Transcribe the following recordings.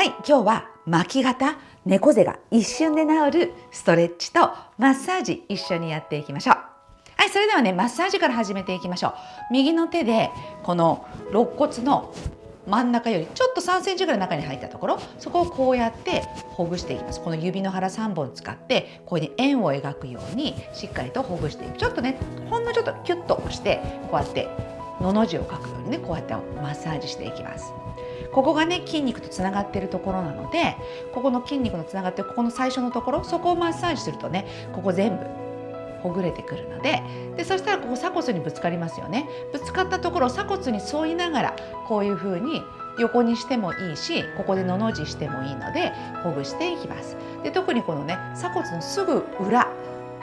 はい今日は巻き肩猫背が一瞬で治るストレッチとマッサージ一緒にやっていきましょう。はいそれではねマッサージから始めていきましょう。右の手でこの肋骨の真ん中よりちょっと3センチぐらい中に入ったところそこをこうやってほぐしていきます。この指の腹3本使ってここに円を描くようにしっかりとほぐしていく。ちょっとねほんのちょっとキュッと押してこうやってのの字を書くようにねこうやってマッサージしていきます。ここがね筋肉とつながっているところなのでここの筋肉のつながってるここの最初のところそこをマッサージするとねここ全部ほぐれてくるのででそしたらここ鎖骨にぶつかりますよね。ぶつかったところを鎖骨に沿いながらこういう風に横にしてもいいしここでのの字してもいいのでほぐしていきます。で特にこのね鎖骨のすぐ裏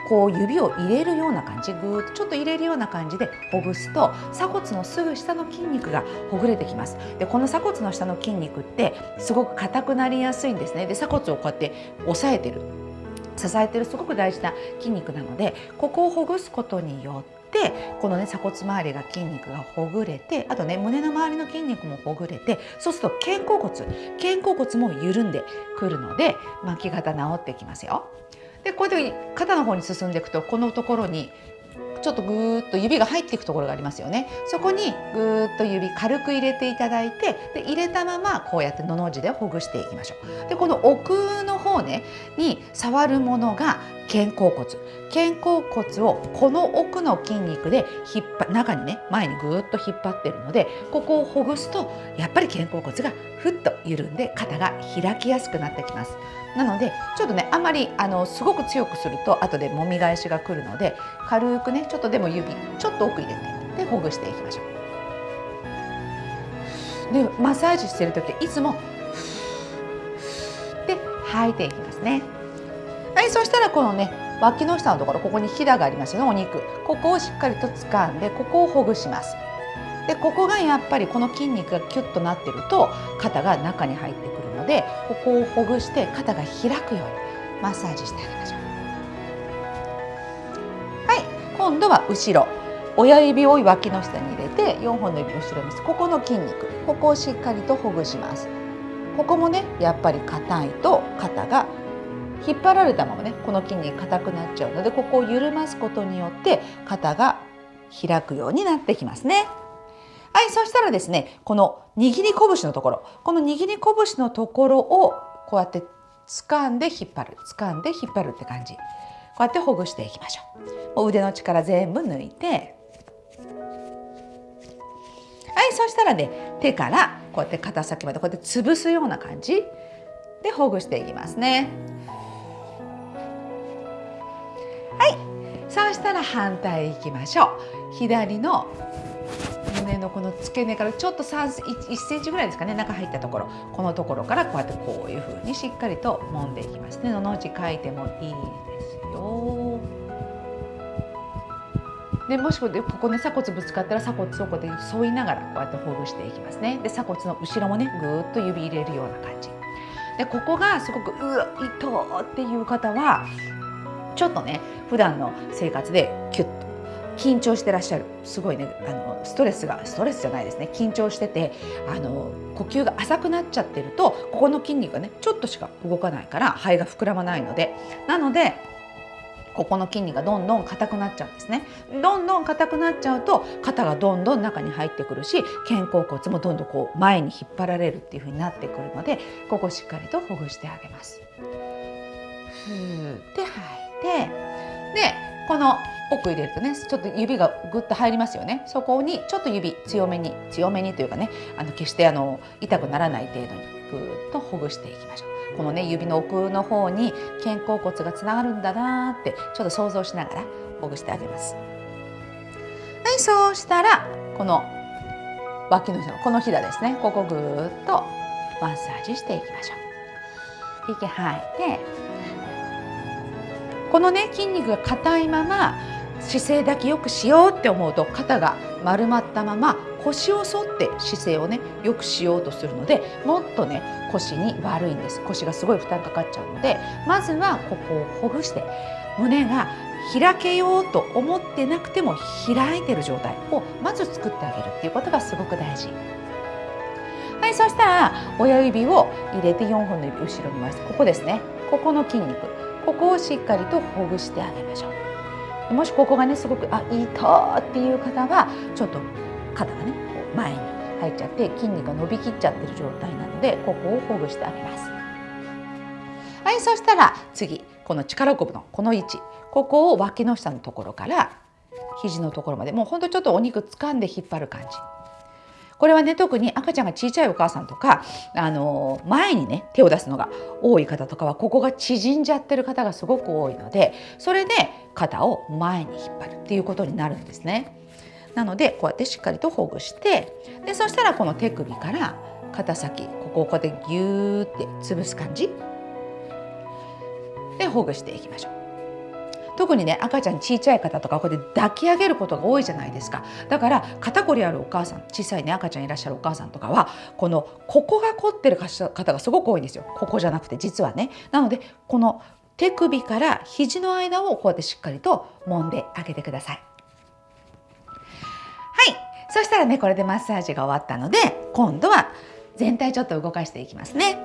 こう指を入れるような感じぐーっとちょっと入れるような感じでほぐすと鎖骨のすぐ下の筋肉がほぐれてきます。でこの鎖骨の下の筋肉ってすごく硬くなりやすいんですね。で鎖骨をこうやって押さえてる。支えてるすごく大事な筋肉なのでここをほぐすことによってこのね鎖骨周りが筋肉がほぐれてあとね胸の周りの筋肉もほぐれてそうすると肩甲骨肩甲骨も緩んでくるので巻き肩治ってきますよ。でこういう時に肩の方に進んでいくとこのところにちょっとぐーっと指が入っていくところがありますよね。そこにぐーっと指軽く入れていただいてで入れたままこうやってのの字でほぐしていきましょう。でこの奥の方ねに触るものが肩甲骨。肩甲骨をこの奥の筋肉で引っ張中にね前にぐーっと引っ張ってるのでここをほぐすとやっぱり肩甲骨がふっと緩んで肩が開きやすくなってきます。なのでちょっとねあまりあのすごく強くすると後でもみ返しが来るので軽くねちょっとでも指ちょっと奥入れてでほぐしていきましょう。でマッサージしてる時いつもで吐いていきますね。はいそしたらこのね脇の下のところここにひだがありますよねお肉。ここをしっかりと掴んでここをほぐします。でここがやっぱりこの筋肉がキュッとなってると肩が中に入ってくるのでここをほぐして肩が開くようにマッサージしてあげましょう。今度は後ろ親指を脇の下に入れて4本の指を後ろにここの筋肉ここをしっかりとほぐしますここもねやっぱり硬いと肩が引っ張られたままねこの筋肉硬くなっちゃうのでここを緩ますことによって肩が開くようになってきますね。はい、そしたらですね、この握り拳のところ、この握り拳のところをこうやって掴んで引っ張る、掴んで引っ張るって感じ。こうやってほぐしていきましょう。腕の力全部抜いて、はい、そしたらね、手からこうやって肩先までこうやって潰すような感じでほぐしていきますね。はい、そしたら反対いきましょう。左の胸のこの付け根からちょっと3 1センチぐらいですかね中入ったところ。このところからこうやってこういう風にしっかりと揉んでいきます。ねのの字書いてもいいですよ。でもしここね鎖骨ぶつかったら鎖骨をこうやって沿いながらこうやってほぐしていきますね。で鎖骨の後ろもねぐーっと指入れるような感じ。でここがすごくうわ痛っていう方はちょっとね普段の生活でキュッ緊張してらっしゃる。すごいね。あのストレスがストレスじゃないですね。緊張しててあの呼吸が浅くなっちゃってるとここの筋肉がねちょっとしか動かないから肺が膨らまないので。なのでここの筋肉がどんどん硬くなっちゃうんですね。どんどん硬くなっちゃうと肩がどんどん中に入ってくるし肩甲骨もどんどんこう前に引っ張られるっていう風になってくるのでここしっかりとほぐしてあげます。ふー。って吐い。てでこの奥入れるとねちょっと指がぐっと入りますよね。そこにちょっと指強めに強めにというかねあの決してあの痛くならない程度にぐっとほぐしていきましょう。このね指の奥の方に肩甲骨がつながるんだなってちょっと想像しながらほぐしてあげます。はいそうしたらこの脇のこのひだですね。ここぐっとマッサージしていきましょう。息吐いてこのね筋肉が硬いまま姿勢だけよくしようって思うと肩が丸まったまま腰を反って姿勢をねよくしようとするのでもっとね腰に悪いんです。腰がすごい負担かかっちゃうのでまずはここをほぐして胸が開けようと思ってなくても開いてる状態をまず作ってあげるっていうことがすごく大事。ははいそしたら親指を入れて4本の指後ろに回してここですね。ここの筋肉。ここをしっかりとほぐしてあげましょう。もしここがねすごくあ痛っていう方はちょっと肩がねこう前に入っちゃって筋肉が伸びきっちゃってる状態なのでここをほぐしてあげます。はいそしたら次この力こぶのこの位置ここを脇の下のところから肘のところまでもうほんとちょっとお肉掴んで引っ張る感じ。これはね特に赤ちゃんが小さいお母さんとか、あの前にね手を出すのが多い方とかはここが縮んじゃってる方がすごく多いのでそれで肩を前に引っ張るっていうことになるんですね。なのでこうやってしっかりとほぐしてでそしたらこの手首から肩先ここをこうやってギューって潰す感じでほぐしていきましょう。特にね赤ちゃん小さい方とかこうやって抱き上げることが多いじゃないですか。だから肩こりあるお母さん小さいね赤ちゃんいらっしゃるお母さんとかはこのここが凝ってる方がすごく多いんですよ。ここじゃなくて実はね。なのでこの手首から肘の間をこうやってしっかりと揉んであげてください。はい。そしたらねこれでマッサージが終わったので今度は全体ちょっと動かしていきますね。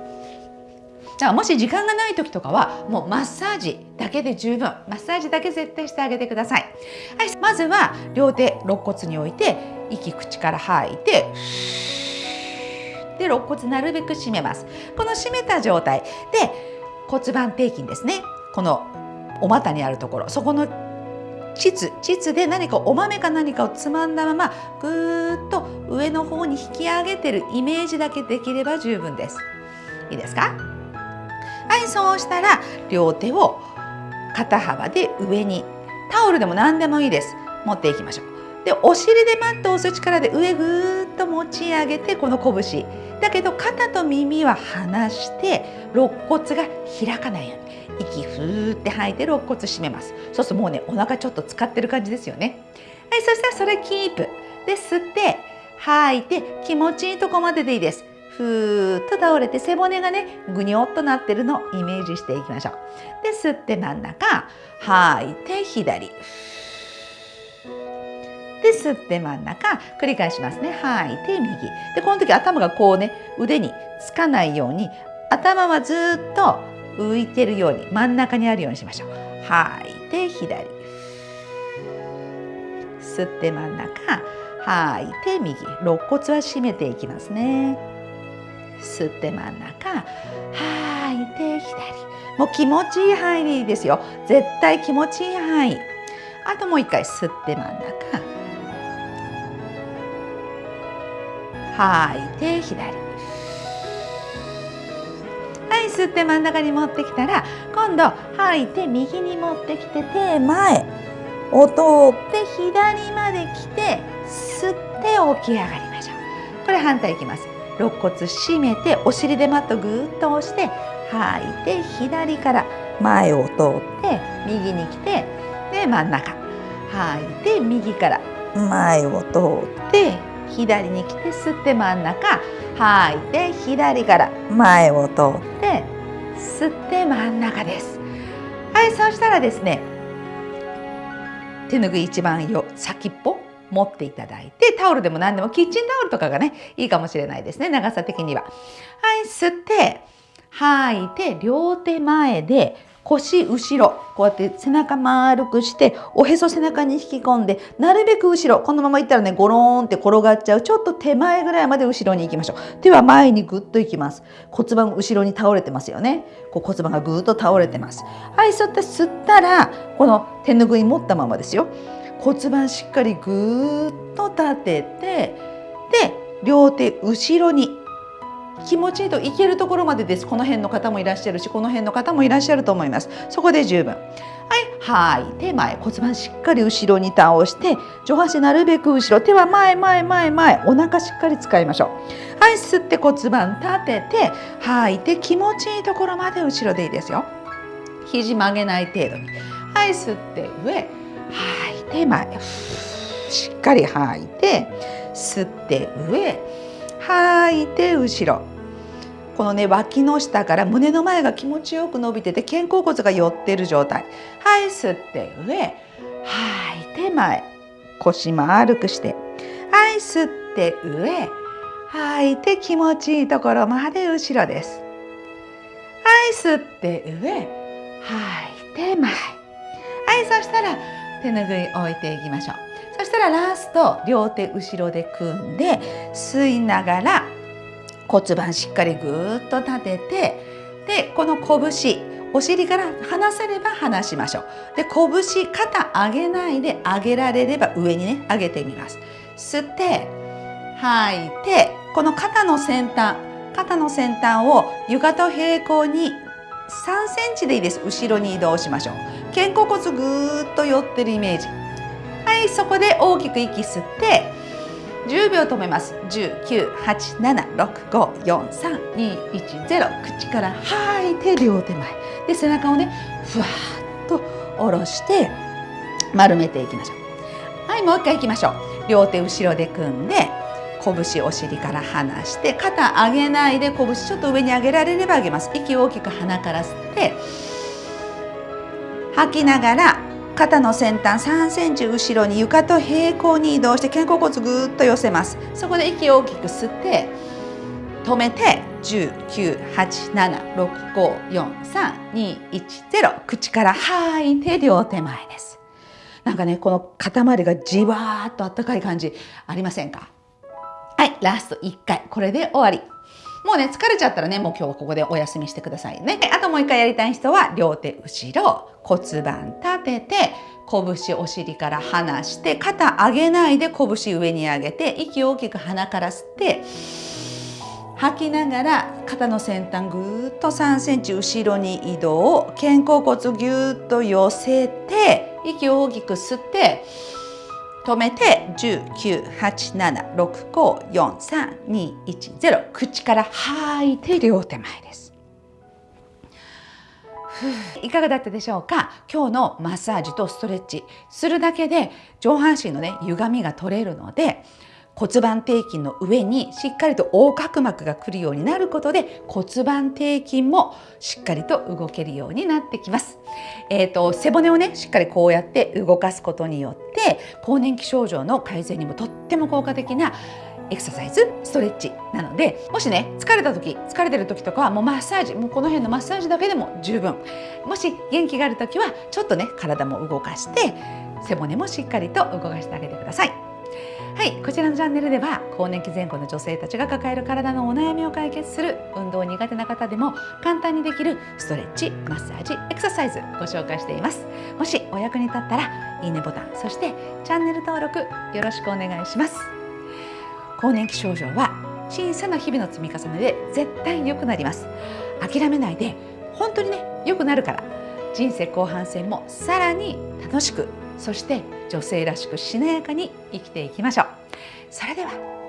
じゃあもし時間がない時とかはもうマッサージだけで十分。マッサージだけ絶対してあげてください、はい、まずは両手肋骨に置いて息口から吐いてで肋骨なるべく締めます。この締めた状態。で骨盤底筋ですね。このお股にあるところ。そこの膣。膣で何かお豆か何かをつまんだままぐーっと上の方に引き上げてるイメージだけできれば十分です。いいですか？はいそうしたら両手を肩幅で上にタオルでも何でもいいです。持っていきましょう。でお尻でマットを押す力で上ぐーっと持ち上げてこの拳。だけど肩と耳は離して肋骨が開かないように。息ふーって吐いて肋骨締めます。そうするともうねお腹ちょっと使ってる感じですよね。はいそしたらそれキープ。で吸って吐いて気持ちいいとこまででいいです。ふーっと倒れて背骨がねぐにょっとなってるのをイメージしていきましょう。で吸って真ん中吐いて左。で吸って真ん中繰り返しますね。吐いて右。でこの時頭がこうね腕につかないように頭はずっと浮いてるように真ん中にあるようにしましょう。吐いて左。吸って真ん中吐いて右。肋骨は締めていきますね。吸って真ん中吐いて左。もう気持ちいい範囲でいいですよ。絶対気持ちいい範囲。あともう一回吸って真ん中。吐いて左。はい吸って真ん中に持ってきたら今度吐いて右に持ってきて手前。を通って左まで来て吸って起き上がりましょう。これ反対いきます。肋骨締めてお尻でマットぐーっと押して吐いて左から前を通って右に来てで真ん中。吐い。て右から。前を通って左に来て吸って真ん中吐いて左から前を通って。吸って真ん中ですはい。そうしたらですね手ぬぐい一番よ先っぽ持っていただいてタオルでも何でもキッチンタオルとかがねいいかもしれないですね長さ的には。はい吸って吐いて両手前で腰後ろこうやって背中丸くしておへそ背中に引き込んでなるべく後ろこのままいったらねゴローンって転がっちゃうちょっと手前ぐらいまで後ろに行きましょう。手は前にぐっと行きます。骨盤後ろに倒れてますよね。こう骨盤がぐっと倒れてます。はい吸って吸ったらこの手ぬぐい持ったままですよ。骨盤しっかりぐーっと立ててで両手後ろに気持ちいいといけるところまでです。この辺の方もいらっしゃるしこの辺の方もいらっしゃると思います。そこで十分。はい吐い。て前骨盤しっかり後ろに倒して上半身なるべく後ろ手は前前前前お腹しっかり使いましょう。はい吸って骨盤立てて吐いて気持ちいいところまで後ろでいいですよ。肘曲げない程度に。はい吸って上。吐い。て前しっかり吐いて吸って上吐いて後ろ。このね脇の下から胸の前が気持ちよく伸びてて肩甲骨が寄ってる状態。はい吸って上吐いて前。腰丸くして。はい吸って上吐いて気持ちいいところまで後ろです。はい吸って上吐いて前。はいそしたら手ぬぐい置いていきましょう。そしたらラスト両手後ろで組んで吸いながら骨盤しっかりぐーっと立ててでこの拳お尻から離せれば離しましょう。で拳肩上げないで上げられれば上にね上げてみます。吸って吐いてこの肩の先端肩の先端を床と平行に3センチでいいです。後ろに移動しましょう。肩甲骨ぐーっと寄ってるイメージ。はいそこで大きく息吸って10秒止めます。19876543210口から吐いて両手前。で背中をねふわっと下ろして丸めていきましょう。はいもう一回いきましょう。両手後ろで組んで拳お尻から離して肩上げないで拳ちょっと上に上げられれば上げます。息を大きく鼻から吸って吐きながら肩の先端3センチ後ろに床と平行に移動して肩甲骨ぐっと寄せます。そこで息を大きく吸って止めて19876543210口から吐いて両手前です。なんかねこの塊がじわーっとあったかい感じありませんか？はいラスト1回。これで終わり。もうね疲れちゃったらねもう今日はここでお休みしてくださいね。あともう一回やりたい人は両手後ろ骨盤立てて拳お尻から離して肩上げないで拳上に上げて息を大きく鼻から吸って吐きながら肩の先端ぐーっと3センチ後ろに移動肩甲骨ぎゅーっと寄せて息を大きく吸って止めて19876543210口から吐いて両手前です。いかがだったでしょうか？今日のマッサージとストレッチ。するだけで上半身のね歪みが取れるので骨盤底筋の上にしっかりと横隔膜が来るようになることで骨盤底筋もしっかりと動けるようになってきます。えーと、背骨をねしっかりこうやって動かすことによって更年期症状の改善にもとっても効果的なエクササイズストレッチなのでもしね疲れた時疲れてる時とかはもうマッサージもうこの辺のマッサージだけでも十分もし元気がある時はちょっとね体も動かして背骨もしっかりと動かしてあげてください。はいこちらのチャンネルでは更年期前後の女性たちが抱える体のお悩みを解決する運動苦手な方でも簡単にできるストレッチマッサージエクササイズご紹介しています。もしお役に立ったらいいねボタンそしてチャンネル登録よろしくお願いします。更年期症状は小さな日々の積み重ねで絶対良くなります。諦めないで本当にね良くなるから。人生後半戦もさらに楽しくそして女性らしくしなやかに生きていきましょう。それでは。